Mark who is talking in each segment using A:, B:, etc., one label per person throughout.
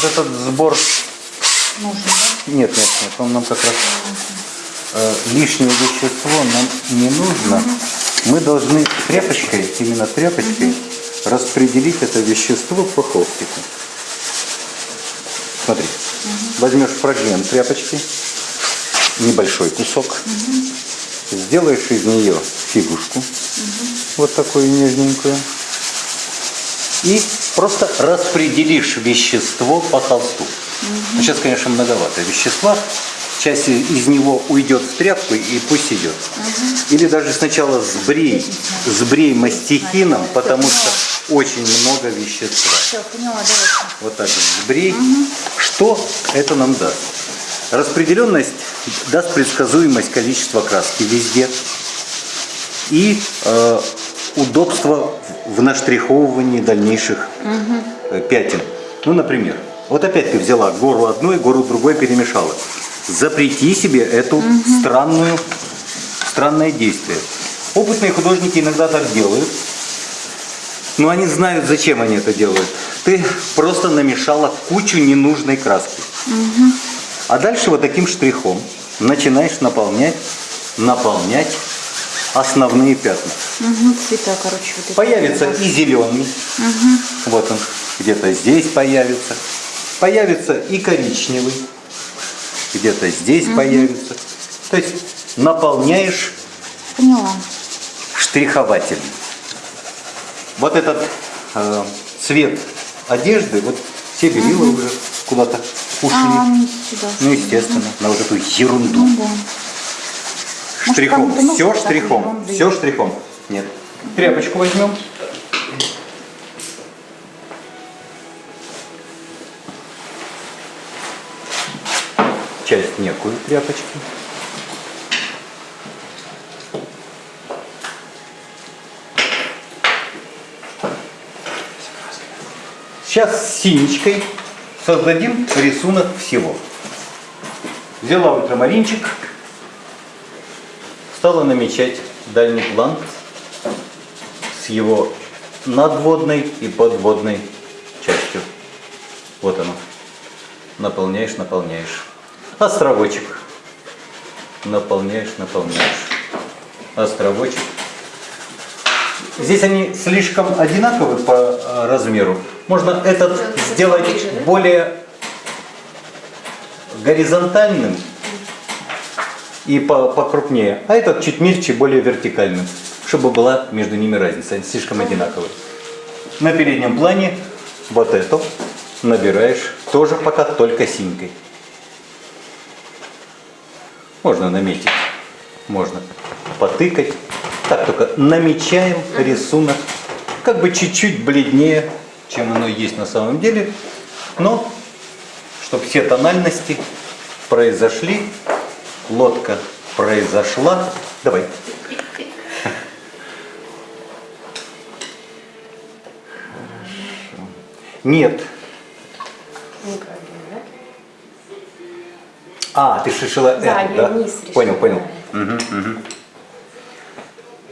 A: Вот этот сбор...
B: Нужно, да?
A: Нет, нет, нет, он нам как раз... э, лишнее вещество нам не нужно. Мы должны тряпочкой, именно тряпочкой, распределить это вещество по холстику. Смотри, возьмешь фрагмент тряпочки, небольшой кусок, сделаешь из нее фигушку, вот такую нежненькую, и просто распределишь вещество по холсту. Ну, сейчас, конечно, многовато вещества. Часть из него уйдет в тряпку и пусть идет. Или даже сначала сбрей, сбрей мастихином, потому что очень много вещества.
B: Все, поняла.
A: Вот так вот сбрей. Что это нам даст? Распределенность даст предсказуемость количества краски везде и э, удобство в наштриховывании дальнейших э, пятен. Ну, например, вот опять ты взяла гору одной, гору другой перемешала. Запрети себе эту странную, странное действие. Опытные художники иногда так делают, но они знают, зачем они это делают. Ты просто намешала кучу ненужной краски. А дальше вот таким штрихом начинаешь наполнять, наполнять основные пятна.
B: Угу, цвета, короче, вот.
A: Появится и зеленый, вот он, где-то здесь появится. Появится и коричневый, где-то здесь появится. То есть наполняешь
B: Поняла.
A: штрихователем. Вот этот э, цвет одежды, вот все белила уже куда-то ушли.
B: А, они сюда.
A: Ну, естественно, на вот эту ерунду.
B: Ну да.
A: Штрихом.
B: нужно
A: Все штрихом. Все штрихом. Нет. Тряпочку возьмем. Часть некую тряпочки. Сейчас с синичкой создадим рисунок всего. Взяла ультрамаринчик, стала намечать дальний план с его надводной и подводной частью. Вот оно. Наполняешь, наполняешь. Островочек. Наполняешь, наполняешь. Островочек. Здесь они слишком одинаковы по э, размеру. Можно этот сделать более горизонтальным и по- покрупнее, а этот чуть мельче, более вертикальным, чтобы была между ними разница, они слишком одинаковые. На переднем плане вот эту набираешь тоже пока только синькой. Можно наметить, можно потыкать. Так, только намечаем рисунок как бы чуть-чуть бледнее, чем оно есть на самом деле, но чтобы все тональности произошли, лодка произошла. Давай. Нет. А, ты решила
C: Да,
A: эту,
C: я
A: да?
C: вниз
A: Понял, понял.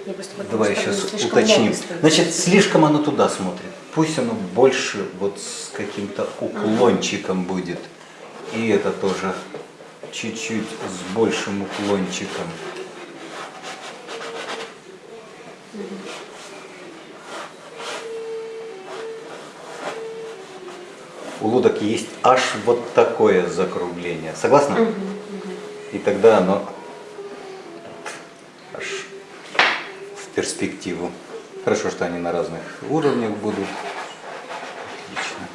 C: Я просто потому
A: Давай
C: что
A: сейчас уточним. Значит, слишком оно туда смотрит. Пусть оно больше вот с каким-то уклончиком будет. И это тоже чуть-чуть с большим уклончиком. У лодок есть аж вот такое закругление. Согласна? И тогда оно аж в перспективу. Хорошо, что они на разных уровнях будут. Отлично.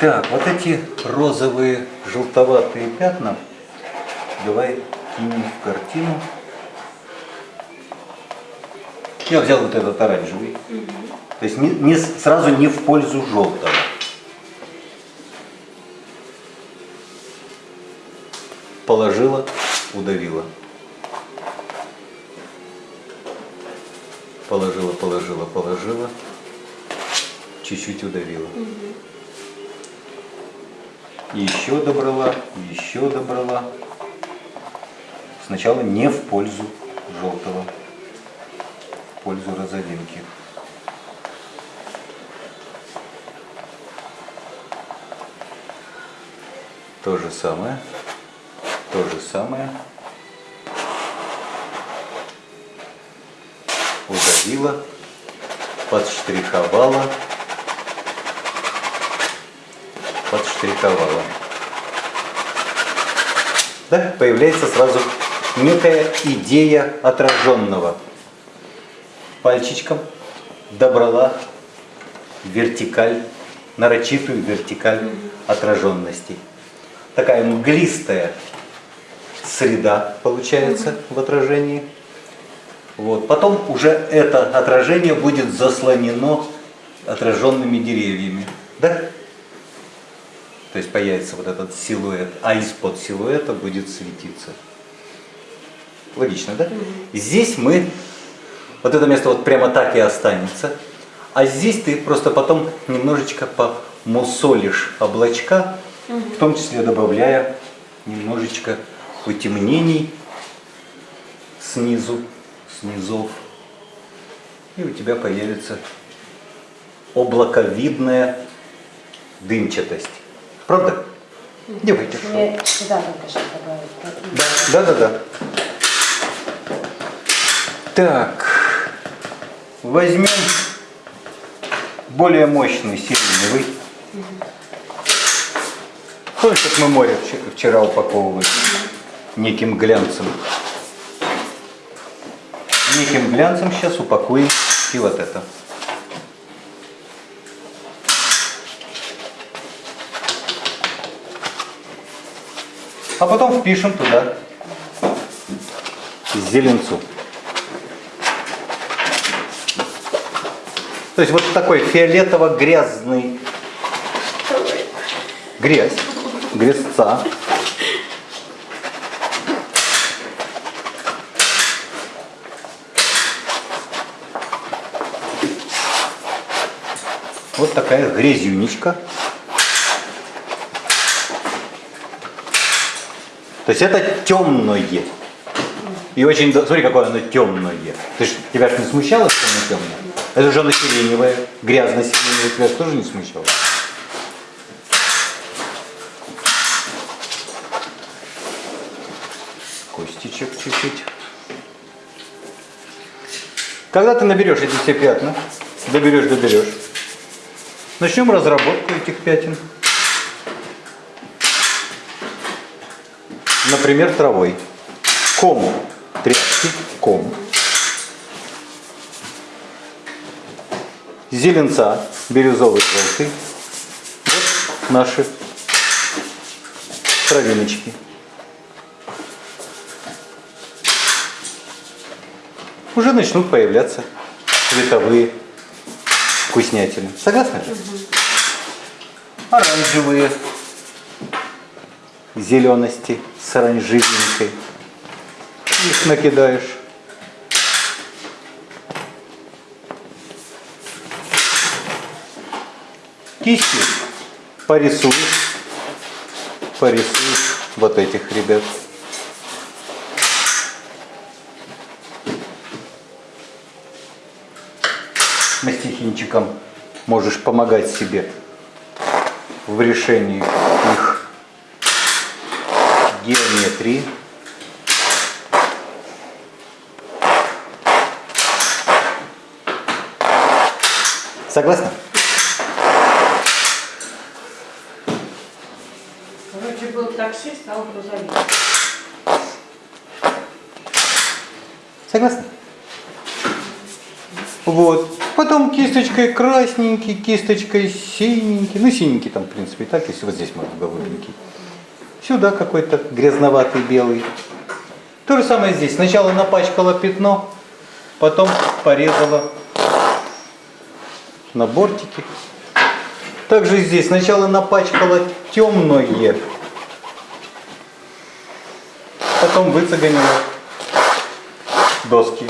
A: Так, вот эти розовые желтоватые пятна давай кинем в картину. Я взял вот этот оранжевый. То есть не, не сразу не в пользу желтого. Положила, удавила. Положила, положила, положила. Чуть-чуть удавила. Еще добрала, еще добрала. Сначала не в пользу желтого, в пользу розовинки. То же самое. То же самое. Удавила. Подштриховала. Подштриховала. Да, появляется сразу некая идея отраженного. Пальчиком добрала вертикаль, нарочитую вертикаль отраженности. Такая мглистая среда получается в отражении. Вот. Потом уже это отражение будет заслонено отраженными деревьями. Да? То есть появится вот этот силуэт, а из-под силуэта будет светиться. Логично, да? Здесь мы, вот это место вот прямо так и останется. А здесь ты просто потом немножечко помусолишь облачка, в том числе добавляя немножечко потемнений снизу, снизов. И у тебя появится облаковидная дымчатость. Правда? Девайте.
C: Мне сюда только добавить.
A: Да, да, да, да. Так, возьмем более мощный сиреневый. Помнишь, как мы море вч- вчера упаковывали неким глянцем? Неким глянцем сейчас упакуем и вот это. А потом впишем туда зеленцу. То есть вот такой фиолетово-грязный грязь, грязца. Вот такая грязюнечка. То есть это темное. И очень, смотри, какое оно темное. Ты ж, тебя же не смущало, что оно темное? Это же оно сиреневое, грязно-сиреневое, тебя же тоже не смущало? Костичек чуть-чуть. Когда ты наберешь эти все пятна, доберешь, доберешь, начнем разработку этих пятен. Например, травой. Ком тряпки, ком. Зеленца, бирюзовый, желтый. Вот наши травиночки. Уже начнут появляться цветовые вкуснятины. Согласны же? Оранжевые зелености с оранжевенькой. Их накидаешь. Кистью порисуешь, порисуешь вот этих ребят. Мастихинчиком можешь помогать себе в решении их геометрии. Согласны?
C: Короче, был таксист, а он грузовик.
A: Согласны? Вот. Потом кисточкой красненький, кисточкой синенький. Ну, синенький там, в принципе, и так, если вот здесь можно голубенький. Сюда какой-то грязноватый белый. То же самое здесь. Сначала напачкала пятно, потом порезала на бортики. Также здесь сначала напачкала темное, потом выцеганила доски.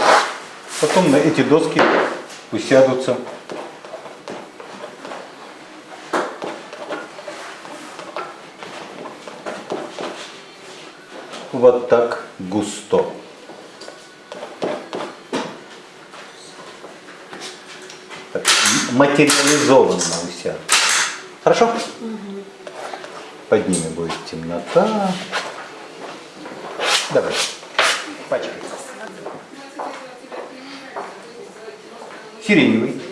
A: Потом на эти доски усядутся вот так густо. Так, материализованно усядут. Хорошо? Под ними будет темнота. Давай. Пачкай. Сиреневый.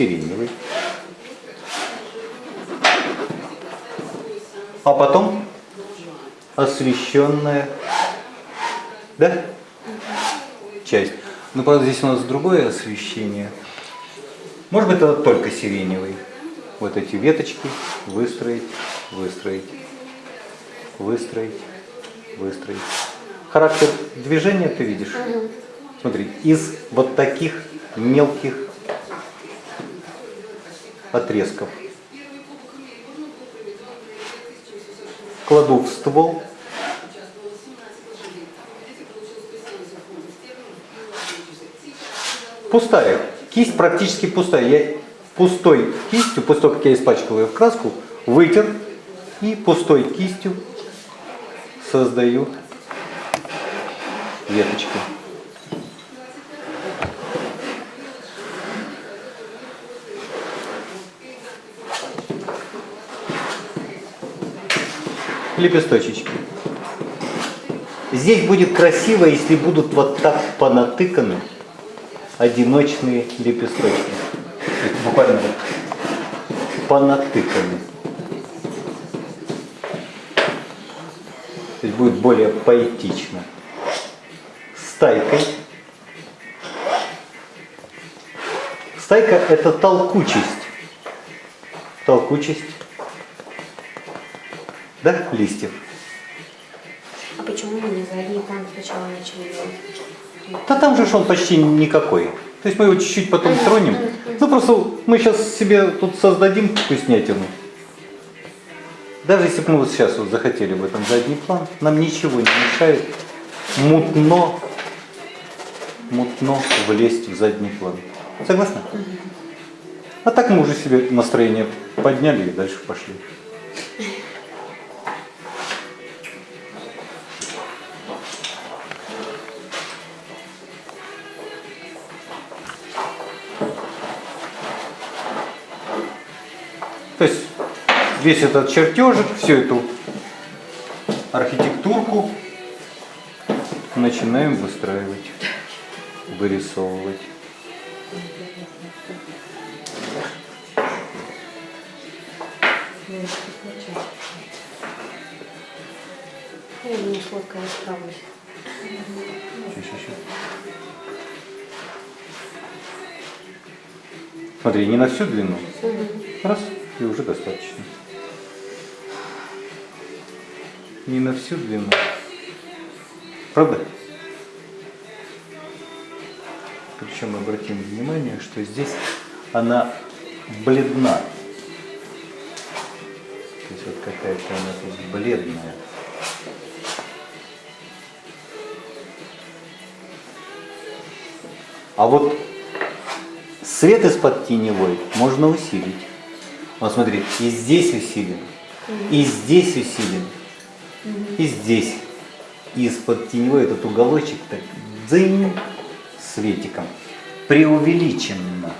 A: Сиреневый. А потом освещенная, да? Часть. Ну, правда, здесь у нас другое освещение. Может быть, это только сиреневый. Вот эти веточки выстроить, выстроить, выстроить, выстроить. Характер движения ты видишь? Смотри, из вот таких мелких отрезков. Кладу в ствол. Пустая. Кисть практически пустая. Я пустой кистью, после того, как я испачкал ее в краску, вытер и пустой кистью создаю веточки. Лепесточечки. Здесь будет красиво, если будут вот так понатыканы одиночные лепесточки. Буквально вот понатыканы. То будет более поэтично. Стайкой. Стайка это толкучесть. Толкучесть да, листьев.
D: А почему мы не задний план сначала начали делать?
A: Да там же он почти никакой. То есть мы его чуть-чуть потом тронем. Ну просто мы сейчас себе тут создадим вкуснятину. Даже если бы мы вот сейчас вот захотели в этом задний план, нам ничего не мешает мутно, мутно влезть в задний план. Согласна? А так мы уже себе настроение подняли и дальше пошли. Весь этот чертежик, всю эту архитектурку начинаем выстраивать, вырисовывать.
D: Я не
A: щас. Смотри, не на всю длину. Раз, и уже достаточно. Не на всю длину. Правда? Причем обратим внимание, что здесь она бледна. То есть вот какая-то она тут бледная. А вот свет из-под теневой можно усилить. Вот смотри, и здесь усилен, и здесь усилен, и здесь. Из-под теневой этот уголочек так дзынь светиком. Преувеличенно.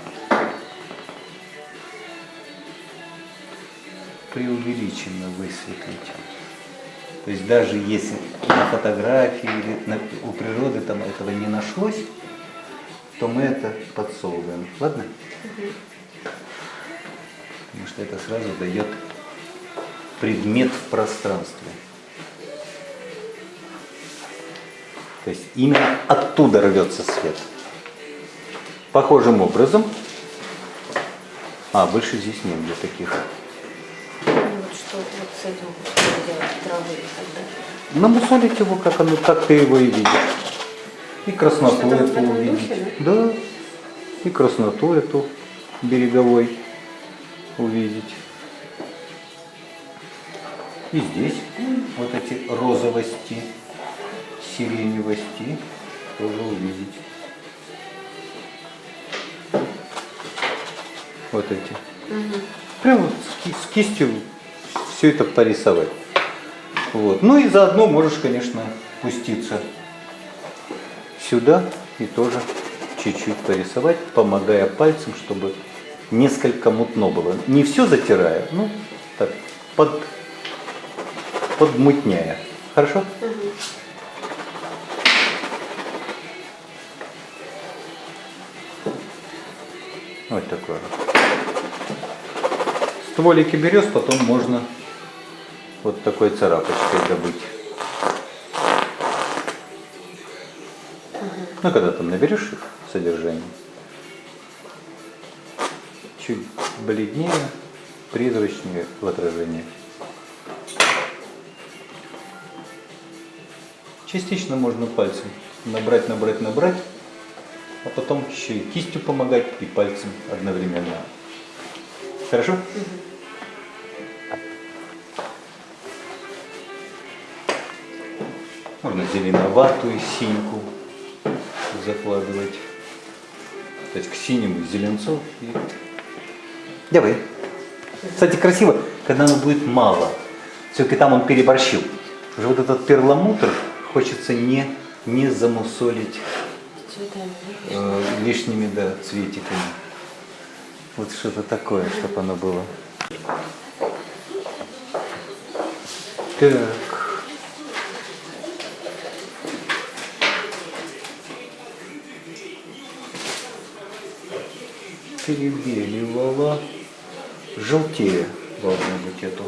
A: Преувеличенно высветлить. То есть даже если на фотографии или на- у природы там этого не нашлось, то мы это подсовываем. Ладно? Потому что это сразу дает предмет в пространстве. То есть именно оттуда рвется свет. Похожим образом. А, больше здесь нет для таких.
D: Ну, вот что вот с этим делать, травы и так далее.
A: Намусолить его, как оно, так ты его и видишь. И красноту
D: в
A: эту увидеть.
D: духе,
A: Да. И красноту эту береговой увидеть. И здесь вот эти розовости, сиреневости тоже увидеть. Вот эти. Прямо вот с ки- с кистью все это порисовать. Вот. Ну и заодно можешь, конечно, пуститься сюда и тоже чуть-чуть порисовать, помогая пальцем, чтобы несколько мутно было. Не все затирая, ну так, под, подмутняя. Хорошо? Вот такое. Стволики берез потом можно вот такой царапочкой добыть. Ну, когда там наберешь их содержание, чуть бледнее, призрачнее в отражении. Частично можно пальцем набрать, набрать, набрать, а потом еще и кистью помогать, и пальцем одновременно. Хорошо? Можно зеленоватую синьку закладывать. То есть к синему зеленцу и... Давай. Кстати, красиво, когда оно будет мало. Все-таки там он переборщил. Уже вот этот перламутр хочется не, не замусолить
D: Цветами.
A: э, лишними да, цветиками. Вот что-то такое, чтобы оно было. Так. Перебеливала. Желтее должно быть это.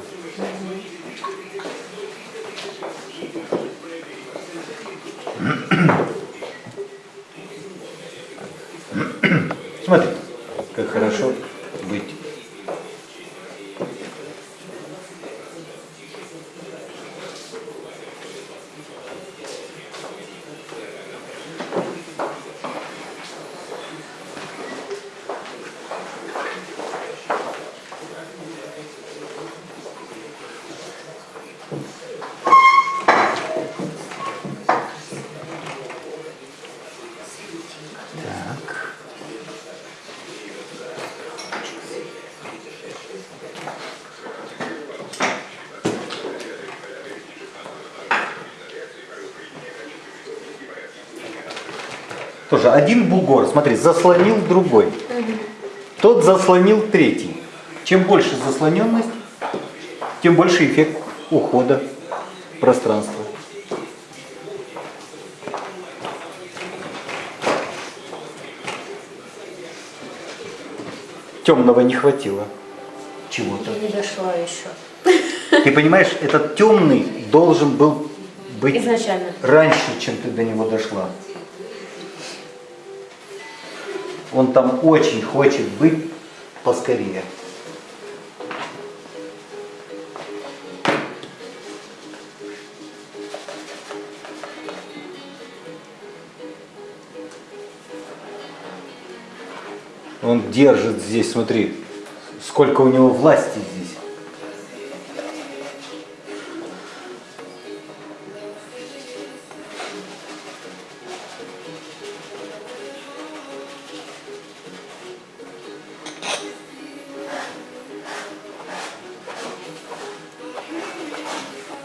A: Смотри, как хорошо быть. Так. Тоже один бугор, смотри, заслонил другой. Тот заслонил третий. Чем больше заслоненность, тем больше эффект ухода пространства. Темного не хватило чего-то.
D: Не дошла еще.
A: Ты понимаешь, этот темный должен был быть
D: Изначально.
A: раньше, чем ты до него дошла. Он там очень хочет быть поскорее. Он держит здесь, смотри, сколько у него власти здесь.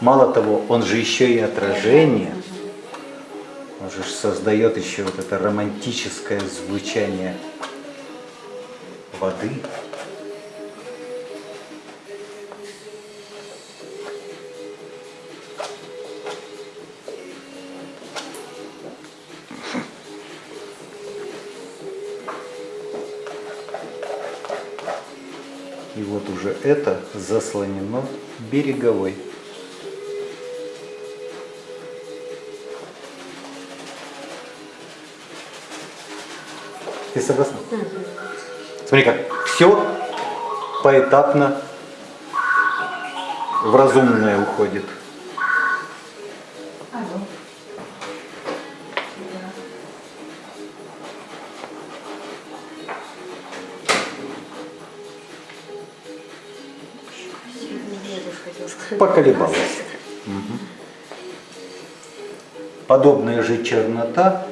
A: Мало того, он же еще и отражение. Он же создает еще вот это романтическое звучание воды. И вот уже это заслонено береговой. Ты согласна? Смотри, как все поэтапно в разумное уходит. Поколебалась. Мгм. Подобная же чернота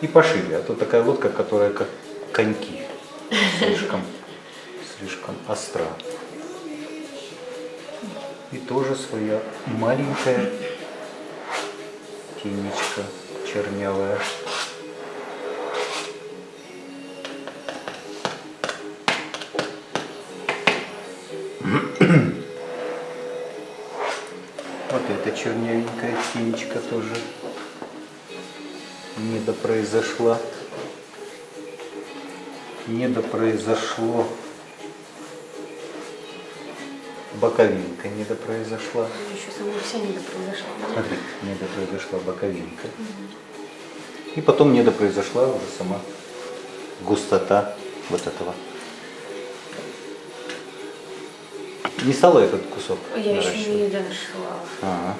A: И пошире, а то такая лодка, которая как коньки. Слишком, слишком остра. И тоже своя маленькая тенечка чернявая. Вот эта чернявенькая тенечка тоже недопроизошла. Недопроизошло. Боковинка недопроизошла.
D: Еще сама вся не произошла.
A: Смотри, недопроизошла боковинка. И потом недопроизошла уже сама густота вот этого. Не стала этот кусок
D: Я еще не дошла.
A: Ага.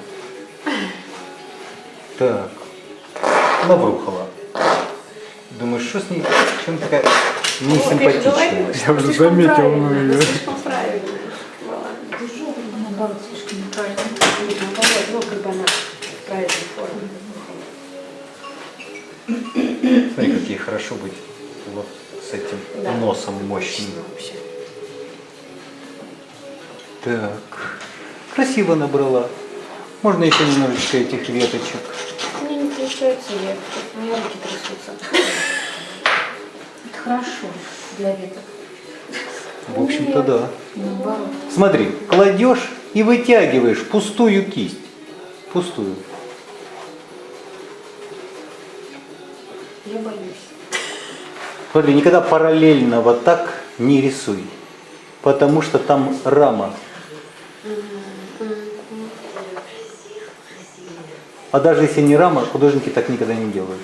A: Так. Лаврухова. Думаешь, что с ней? Чем такая несимпатичная?
C: Я уже заметил, ну, её.
D: Слишком правильно. была.
B: Наоборот, слишком неправильно.
D: Наоборот, ну как бы она в правильной форме.
A: Смотри, как ей хорошо быть вот с этим
D: Да.
A: носом мощным. Так. Красиво набрала. Можно еще немножечко этих веточек.
D: Получается ветки, у меня руки трясутся.
B: Это хорошо для веток.
A: В общем-то, да.
B: Наоборот.
A: Смотри, кладешь и вытягиваешь пустую кисть. Пустую.
D: Я боюсь.
A: Смотри, никогда параллельно вот так не рисуй. Потому что там рама. А даже если не рама, художники так никогда не делают.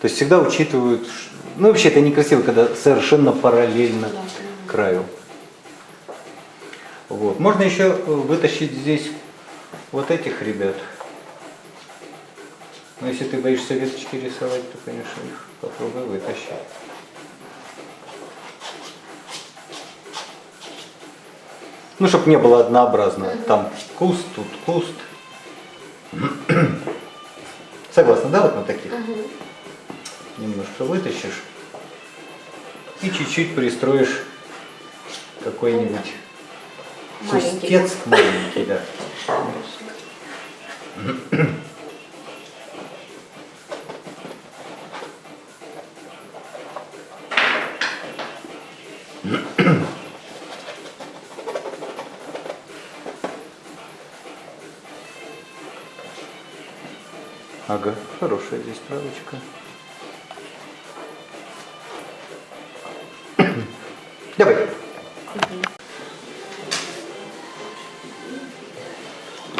A: То есть всегда учитывают, ну вообще это некрасиво, когда совершенно параллельно краю. Вот. Можно еще э, вытащить здесь вот этих ребят. Но если ты боишься веточки рисовать, то, конечно, их попробуй вытащить. Ну, чтобы не было однообразно. Там куст, тут куст. Согласна, да, вот на таких? Немножко вытащишь и чуть-чуть пристроишь какой-нибудь кустец маленький, да. Хорошая здесь травочка. Давай.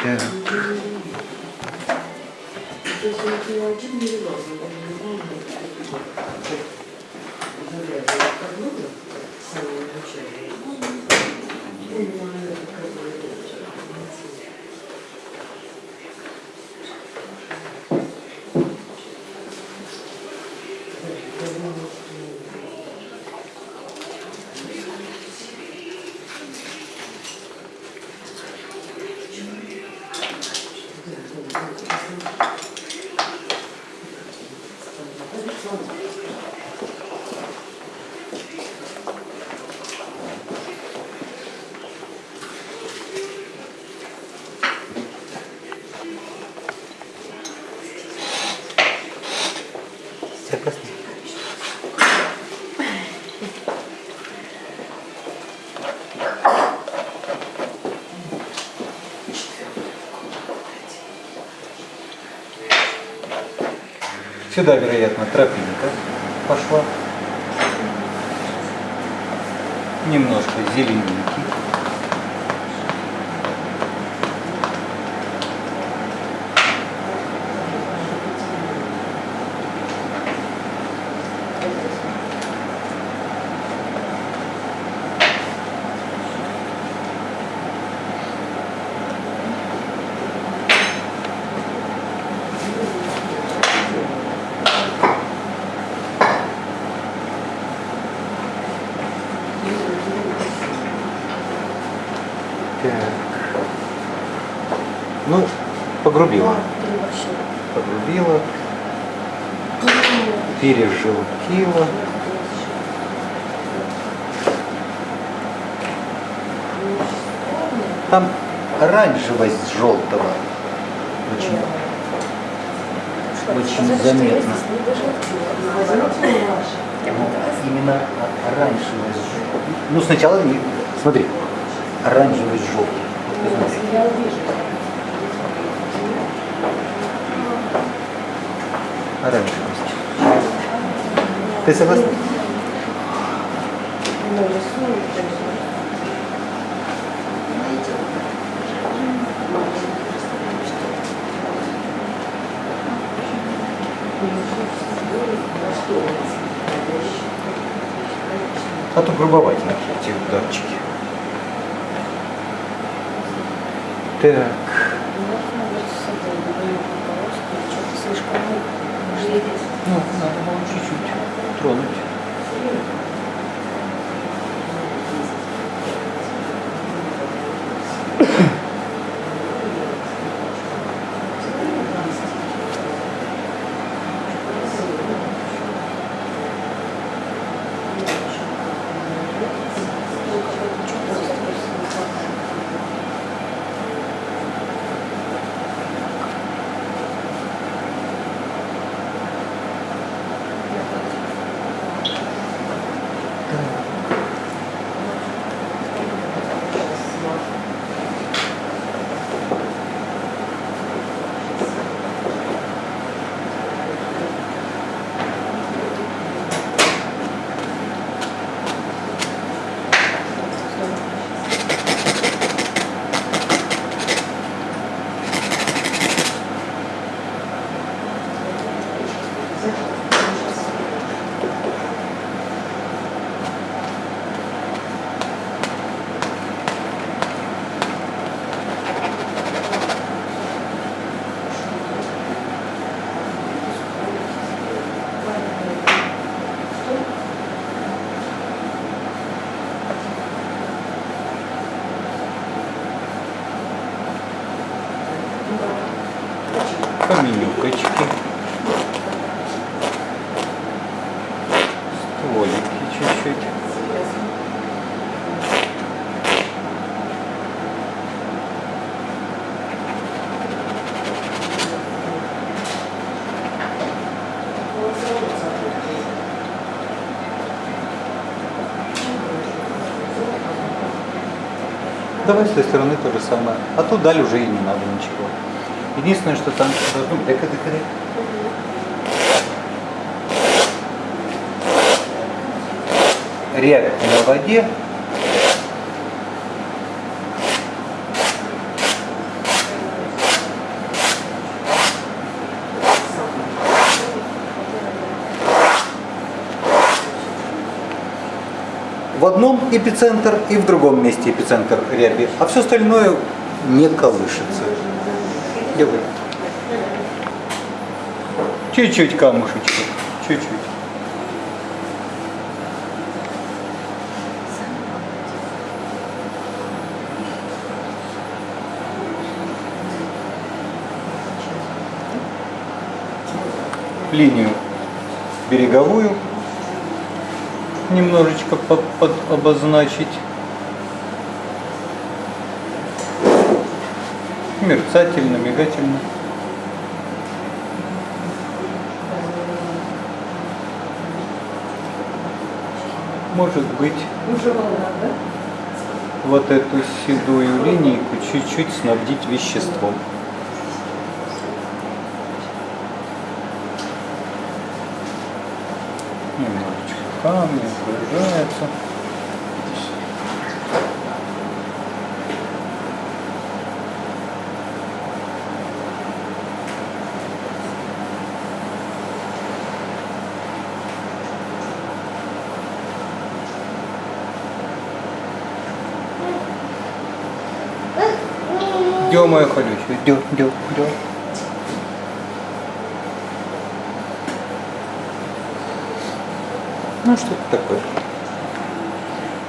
A: Так. Согласна? Сюда, вероятно, тропинка пошла. Немножко зелененький.
D: Три
A: пережелудила. Пережелудила. Там оранжевость желтого. Очень, очень заметно. Ну, именно оранжевость. Ну, сначала, смотри, оранжевость желтый. Вот посмотри. Оранжевость. Ты согласна? А то грубоватенькие эти ударчики. Так. Ну, надо было чуть-чуть тронуть. Каменюкочки, стволики чуть-чуть. Давай с той стороны то же самое. А тут далее уже и не надо ничего. Единственное, что там должно быть... Дека, дека, дека. Рябь на воде. В одном эпицентр и в другом месте эпицентр ряби, а все остальное не колышется. Делай. Чуть-чуть камушечек, чуть-чуть. Линию береговую немножечко по- под- обозначить. Мерцательно, мигательно. Может быть, вот эту седую линейку чуть-чуть снабдить веществом. Немножечко камни окружается. Дё, моя колючая, дё, дё, дё. Ну, что-то такое.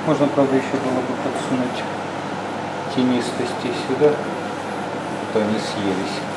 A: Можно, правда, еще было бы подсунуть тенистости сюда, то они съелись.